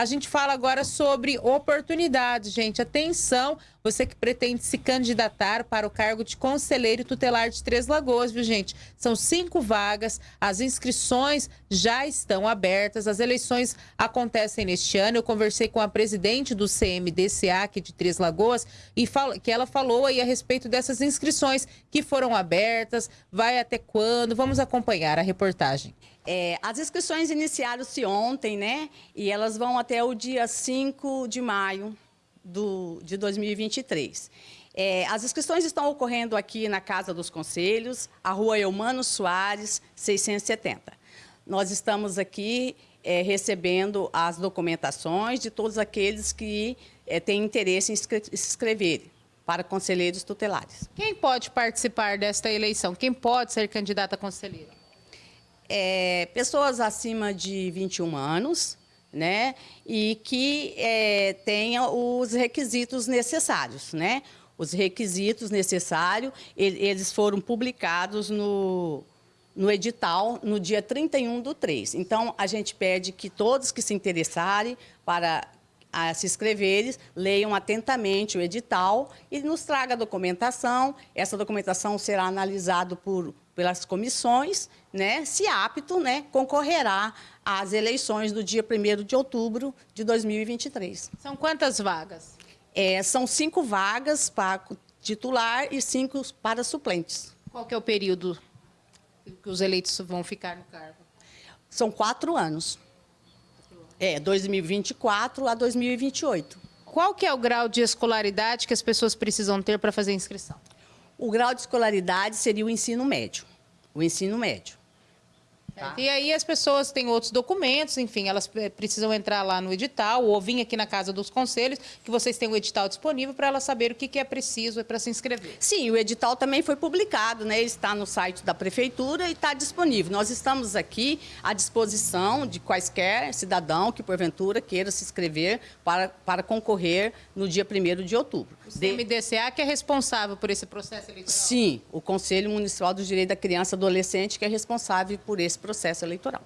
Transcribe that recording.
A gente fala agora sobre oportunidades, gente. Atenção, você que pretende se candidatar para o cargo de conselheiro tutelar de Três Lagoas, viu, gente? São cinco vagas, as inscrições já estão abertas, as eleições acontecem neste ano. Eu conversei com a presidente do CMDCA aqui de Três Lagoas e que ela falou aí a respeito dessas inscrições que foram abertas, vai até quando? Vamos acompanhar a reportagem. É, as inscrições iniciaram-se ontem, né? E elas vão até o dia 5 de maio do, de 2023. É, as inscrições estão ocorrendo aqui na Casa dos Conselhos, a rua Eumano Soares, 670. Nós estamos aqui é, recebendo as documentações de todos aqueles que é, têm interesse em se inscrever para conselheiros tutelares. Quem pode participar desta eleição? Quem pode ser candidato a conselheiro? É, pessoas acima de 21 anos, né? E que é, tenha os requisitos necessários, né? Os requisitos necessários, eles foram publicados no, no edital no dia 31 do 3. Então, a gente pede que todos que se interessarem para a se inscreverem, leiam atentamente o edital e nos traga a documentação. Essa documentação será analisada por, pelas comissões, né? se apto, né? concorrerá às eleições do dia 1 de outubro de 2023. São quantas vagas? É, são cinco vagas para titular e cinco para suplentes. Qual é o período que os eleitos vão ficar no cargo? São quatro anos. É, 2024 a 2028. Qual que é o grau de escolaridade que as pessoas precisam ter para fazer a inscrição? O grau de escolaridade seria o ensino médio. O ensino médio. Tá. E aí as pessoas têm outros documentos, enfim, elas precisam entrar lá no edital ou vir aqui na Casa dos Conselhos, que vocês têm o edital disponível para elas saberem o que, que é preciso para se inscrever. Sim, o edital também foi publicado, né? Ele está no site da Prefeitura e está disponível. Nós estamos aqui à disposição de quaisquer cidadão que, porventura, queira se inscrever para, para concorrer no dia 1 de outubro. O CMDCA que é responsável por esse processo eleitoral? Sim, o Conselho Municipal do Direito da Criança e Adolescente que é responsável por esse processo eleitoral.